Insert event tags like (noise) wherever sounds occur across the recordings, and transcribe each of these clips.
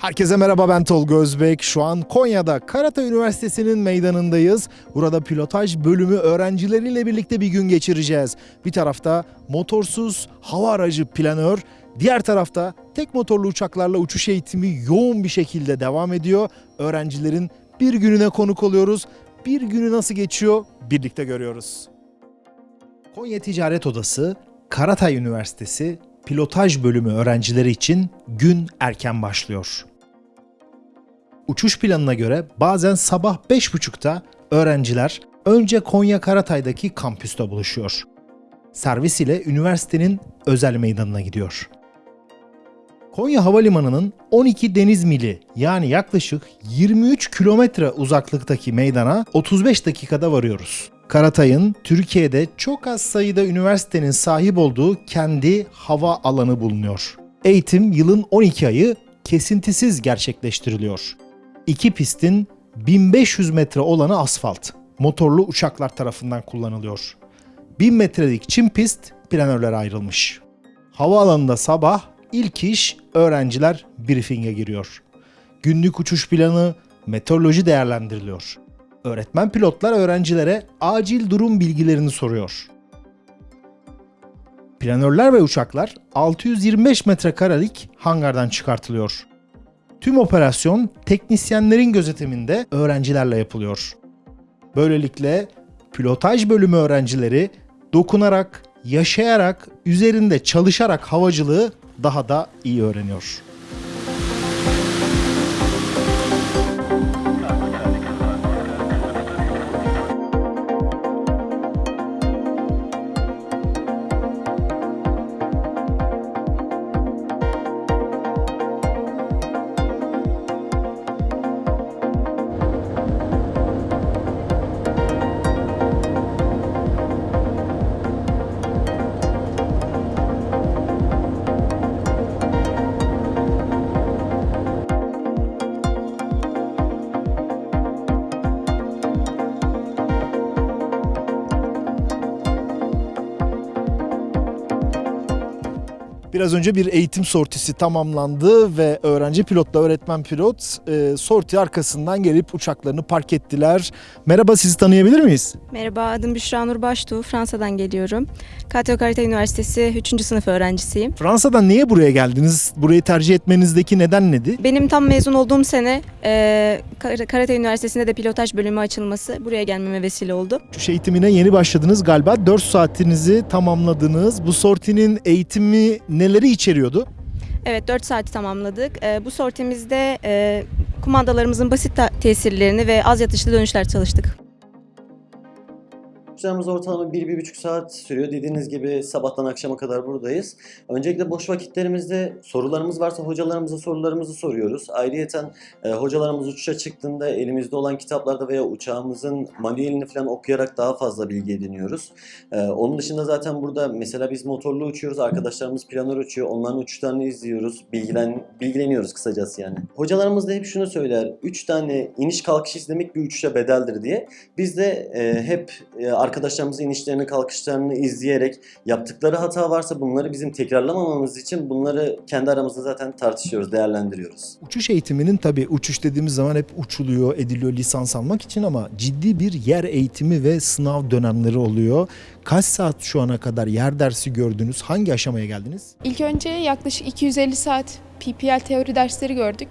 Herkese merhaba ben Tolga Özbek. Şu an Konya'da Karata Üniversitesi'nin meydanındayız. Burada pilotaj bölümü öğrencileriyle birlikte bir gün geçireceğiz. Bir tarafta motorsuz hava aracı planör, diğer tarafta tek motorlu uçaklarla uçuş eğitimi yoğun bir şekilde devam ediyor. Öğrencilerin bir gününe konuk oluyoruz. Bir günü nasıl geçiyor birlikte görüyoruz. Konya Ticaret Odası, Karatay Üniversitesi pilotaj bölümü öğrencileri için gün erken başlıyor. Uçuş planına göre bazen sabah 5.30'da öğrenciler önce Konya Karatay'daki kampüste buluşuyor. Servis ile üniversitenin özel meydanına gidiyor. Konya Havalimanı'nın 12 deniz mili yani yaklaşık 23 kilometre uzaklıktaki meydana 35 dakikada varıyoruz. Karatay'ın Türkiye'de çok az sayıda üniversitenin sahip olduğu kendi hava alanı bulunuyor. Eğitim yılın 12 ayı kesintisiz gerçekleştiriliyor. İki pistin 1500 metre olanı asfalt. Motorlu uçaklar tarafından kullanılıyor. 1000 metrelik çim pist planörlere ayrılmış. Havaalanında sabah ilk iş öğrenciler briefing'e giriyor. Günlük uçuş planı, meteoroloji değerlendiriliyor. Öğretmen pilotlar öğrencilere acil durum bilgilerini soruyor. Planörler ve uçaklar 625 metrekarelik hangardan çıkartılıyor. Tüm operasyon teknisyenlerin gözetiminde öğrencilerle yapılıyor. Böylelikle pilotaj bölümü öğrencileri dokunarak, yaşayarak, üzerinde çalışarak havacılığı daha da iyi öğreniyor. Biraz önce bir eğitim sortisi tamamlandı ve öğrenci pilotla öğretmen pilot e, sorti arkasından gelip uçaklarını park ettiler. Merhaba sizi tanıyabilir miyiz? Merhaba, adım Büşra Nur Baştuğ. Fransa'dan geliyorum. Kateo Karate Üniversitesi 3. sınıf öğrencisiyim. Fransa'dan niye buraya geldiniz? Burayı tercih etmenizdeki neden nedir? Benim tam mezun olduğum sene e, Kar- Karate Üniversitesi'nde de pilotaj bölümü açılması buraya gelmeme vesile oldu. Uçuş eğitimine yeni başladınız galiba. 4 saatinizi tamamladınız. Bu sortinin eğitimi neleri içeriyordu? Evet, 4 saati tamamladık. E, bu sortimizde e, kumandalarımızın basit tesirlerini ve az yatışlı dönüşler çalıştık. Uçuşlarımız ortalama 1-1,5 saat sürüyor. Dediğiniz gibi sabahtan akşama kadar buradayız. Öncelikle boş vakitlerimizde sorularımız varsa hocalarımıza sorularımızı soruyoruz. Ayrıyeten e, hocalarımız uçuşa çıktığında elimizde olan kitaplarda veya uçağımızın manuelini falan okuyarak daha fazla bilgi ediniyoruz. E, onun dışında zaten burada mesela biz motorlu uçuyoruz. Arkadaşlarımız planör uçuyor. Onların uçuşlarını izliyoruz. Bilgilen, bilgileniyoruz kısacası yani. Hocalarımız da hep şunu söyler. 3 tane iniş kalkış izlemek bir uçuşa bedeldir diye. Biz de e, hep e, arkadaşlarımızın inişlerini kalkışlarını izleyerek yaptıkları hata varsa bunları bizim tekrarlamamamız için bunları kendi aramızda zaten tartışıyoruz, değerlendiriyoruz. Uçuş eğitiminin tabii uçuş dediğimiz zaman hep uçuluyor, ediliyor lisans almak için ama ciddi bir yer eğitimi ve sınav dönemleri oluyor. Kaç saat şu ana kadar yer dersi gördünüz? Hangi aşamaya geldiniz? İlk önce yaklaşık 250 saat PPL teori dersleri gördük.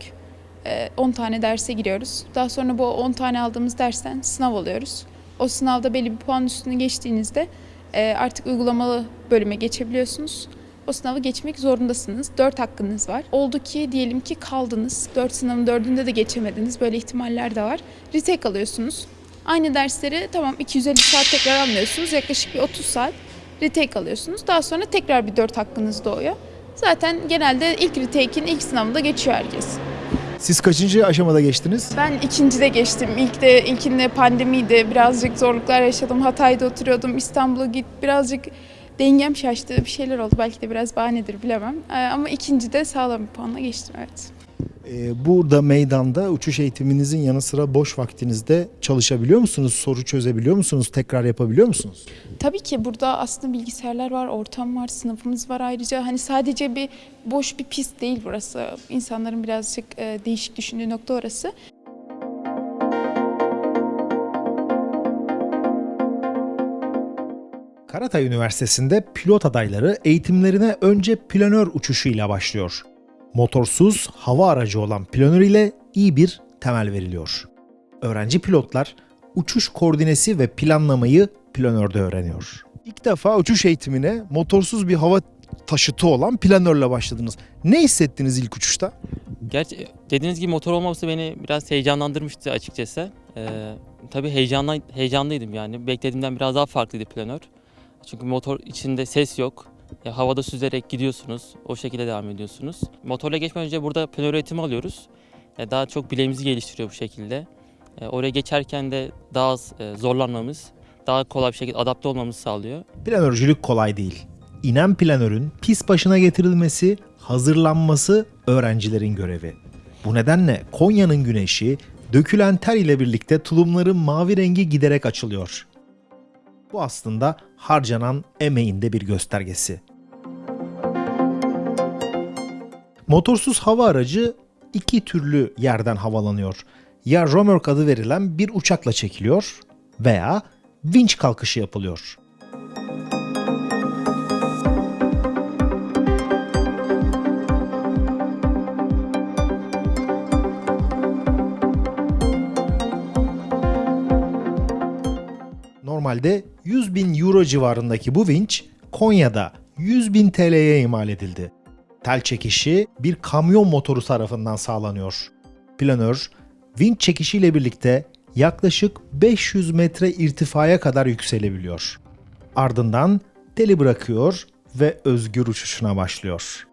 Ee, 10 tane derse giriyoruz. Daha sonra bu 10 tane aldığımız dersten sınav alıyoruz. O sınavda belli bir puan üstünü geçtiğinizde e, artık uygulamalı bölüme geçebiliyorsunuz. O sınavı geçmek zorundasınız. 4 hakkınız var. Oldu ki diyelim ki kaldınız. 4 sınavın 4'ünde de geçemediniz. Böyle ihtimaller de var. Retake alıyorsunuz. Aynı dersleri tamam 250 saat tekrar almıyorsunuz. Yaklaşık bir 30 saat retake alıyorsunuz. Daha sonra tekrar bir 4 hakkınız doğuyor. Zaten genelde ilk retake'in ilk sınavında geçiyor herkes. Siz kaçıncı aşamada geçtiniz? Ben ikincide geçtim. İlk de ilkinde pandemiydi. Birazcık zorluklar yaşadım. Hatay'da oturuyordum. İstanbul'a git. Birazcık dengem şaştı. Bir şeyler oldu. Belki de biraz bahanedir bilemem. Ee, Ama ikincide sağlam bir puanla geçtim evet. Ee, burada meydanda uçuş eğitiminizin yanı sıra boş vaktinizde çalışabiliyor musunuz? Soru çözebiliyor musunuz? Tekrar yapabiliyor musunuz? Tabii ki burada aslında bilgisayarlar var, ortam var, sınıfımız var ayrıca. Hani sadece bir boş bir pist değil burası. İnsanların birazcık e, değişik düşündüğü nokta orası. Karatay Üniversitesi'nde pilot adayları eğitimlerine önce planör uçuşuyla başlıyor. Motorsuz hava aracı olan planör ile iyi bir temel veriliyor. Öğrenci pilotlar uçuş koordinesi ve planlamayı planörde öğreniyor. İlk defa uçuş eğitimine motorsuz bir hava taşıtı olan planörle başladınız. Ne hissettiniz ilk uçuşta? Gerçi dediğiniz gibi motor olmaması beni biraz heyecanlandırmıştı açıkçası. Ee, tabii heyecanla, heyecanlıydım yani. Beklediğimden biraz daha farklıydı planör. Çünkü motor içinde ses yok. Ya, havada süzerek gidiyorsunuz. O şekilde devam ediyorsunuz. Motorla geçmeden önce burada planör eğitimi alıyoruz. Ya, daha çok bileğimizi geliştiriyor bu şekilde. E, oraya geçerken de daha az e, zorlanmamız, daha kolay bir şekilde adapte olmamızı sağlıyor. Planörcülük kolay değil. İnen planörün pist başına getirilmesi, hazırlanması öğrencilerin görevi. Bu nedenle Konya'nın güneşi dökülen ter ile birlikte tulumların mavi rengi giderek açılıyor. Bu aslında harcanan emeğin de bir göstergesi. Motorsuz hava aracı iki türlü yerden havalanıyor. Ya römork adı verilen bir uçakla çekiliyor veya vinç kalkışı yapılıyor. Normalde 100 bin euro civarındaki bu vinç Konya'da 100 bin TL'ye imal edildi. Tel çekişi bir kamyon motoru tarafından sağlanıyor. Planör, vinç çekişiyle birlikte yaklaşık 500 metre irtifaya kadar yükselebiliyor. Ardından teli bırakıyor ve özgür uçuşuna başlıyor.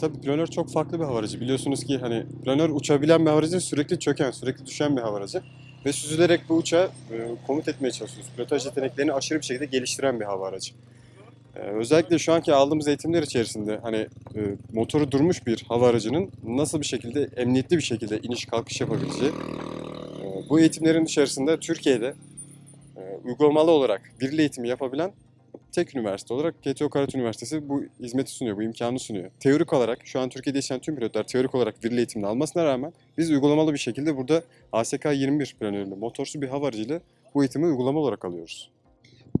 Tabii planör çok farklı bir hava aracı. Biliyorsunuz ki hani planör uçabilen bir hava aracı sürekli çöken, sürekli düşen bir hava aracı. Ve süzülerek bu uçağı e, komut etmeye çalışıyoruz. Pilotaj yeteneklerini aşırı bir şekilde geliştiren bir hava aracı. E, özellikle şu anki aldığımız eğitimler içerisinde hani e, motoru durmuş bir hava aracının nasıl bir şekilde emniyetli bir şekilde iniş kalkış yapabileceği. e, bu eğitimlerin içerisinde Türkiye'de e, uygulamalı olarak birli eğitimi yapabilen tek üniversite olarak GTO Karat Üniversitesi bu hizmeti sunuyor, bu imkanı sunuyor. Teorik olarak şu an Türkiye'de yaşayan tüm pilotlar teorik olarak birli eğitimini almasına rağmen biz uygulamalı bir şekilde burada ASK 21 planöründe motorsuz bir hava aracıyla bu eğitimi uygulama olarak alıyoruz.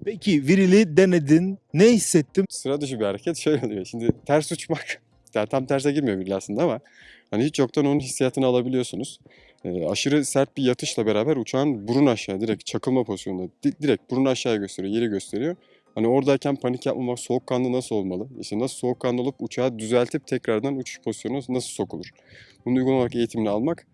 Peki virili denedin. Ne hissettin? Sıra dışı bir hareket şöyle oluyor. Şimdi ters uçmak, (laughs) yani tam terse girmiyor birli aslında ama hani hiç yoktan onun hissiyatını alabiliyorsunuz. Ee, aşırı sert bir yatışla beraber uçağın burun aşağı direkt çakılma pozisyonunda di- direkt burun aşağıya gösteriyor, yeri gösteriyor. Hani oradayken panik yapmamak, soğukkanlı nasıl olmalı? İşte nasıl soğukkanlı olup uçağı düzeltip tekrardan uçuş pozisyonuna nasıl sokulur? Bunu uygun olarak eğitimini almak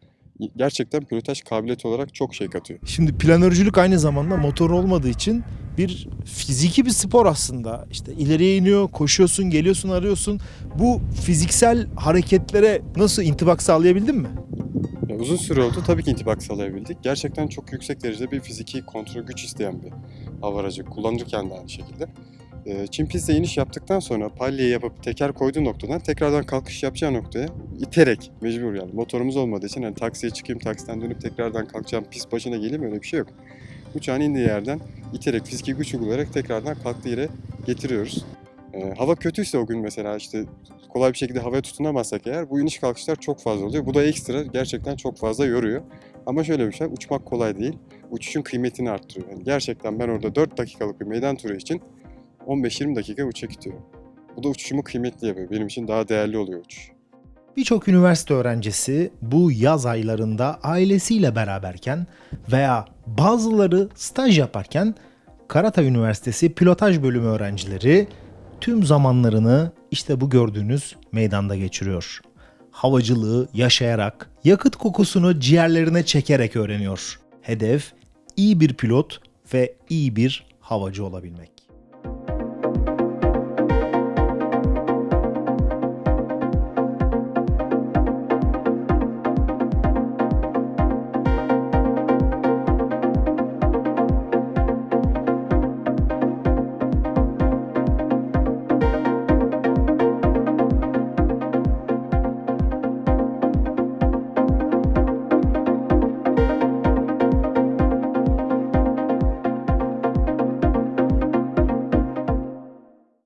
gerçekten pilotaj kabiliyeti olarak çok şey katıyor. Şimdi planörcülük aynı zamanda motor olmadığı için bir fiziki bir spor aslında. İşte ileriye iniyor, koşuyorsun, geliyorsun, arıyorsun. Bu fiziksel hareketlere nasıl intibak sağlayabildin mi? Ya uzun süre oldu tabii ki intibak sağlayabildik. Gerçekten çok yüksek derecede bir fiziki kontrol güç isteyen bir hava aracı. Kullanırken de aynı şekilde. Ee, Çin pistte iniş yaptıktan sonra palye yapıp teker koyduğu noktadan tekrardan kalkış yapacağı noktaya iterek mecbur yani motorumuz olmadığı için hani taksiye çıkayım taksiden dönüp tekrardan kalkacağım pist başına geleyim öyle bir şey yok. Uçağın indiği yerden iterek fiziki güç uygulayarak tekrardan kalktığı yere getiriyoruz. Ee, hava kötüyse o gün mesela işte kolay bir şekilde havaya tutunamazsak eğer bu iniş kalkışlar çok fazla oluyor. Bu da ekstra gerçekten çok fazla yoruyor. Ama şöyle bir şey uçmak kolay değil. Uçuşun kıymetini arttırıyor. Yani gerçekten ben orada 4 dakikalık bir meydan turu için 15-20 dakika uçak itiyorum. Bu da uçuşumu kıymetli yapıyor. Benim için daha değerli oluyor uçuş. Birçok üniversite öğrencisi bu yaz aylarında ailesiyle beraberken veya bazıları staj yaparken Karatay Üniversitesi Pilotaj Bölümü öğrencileri tüm zamanlarını işte bu gördüğünüz meydanda geçiriyor. Havacılığı yaşayarak, yakıt kokusunu ciğerlerine çekerek öğreniyor. Hedef iyi bir pilot ve iyi bir havacı olabilmek.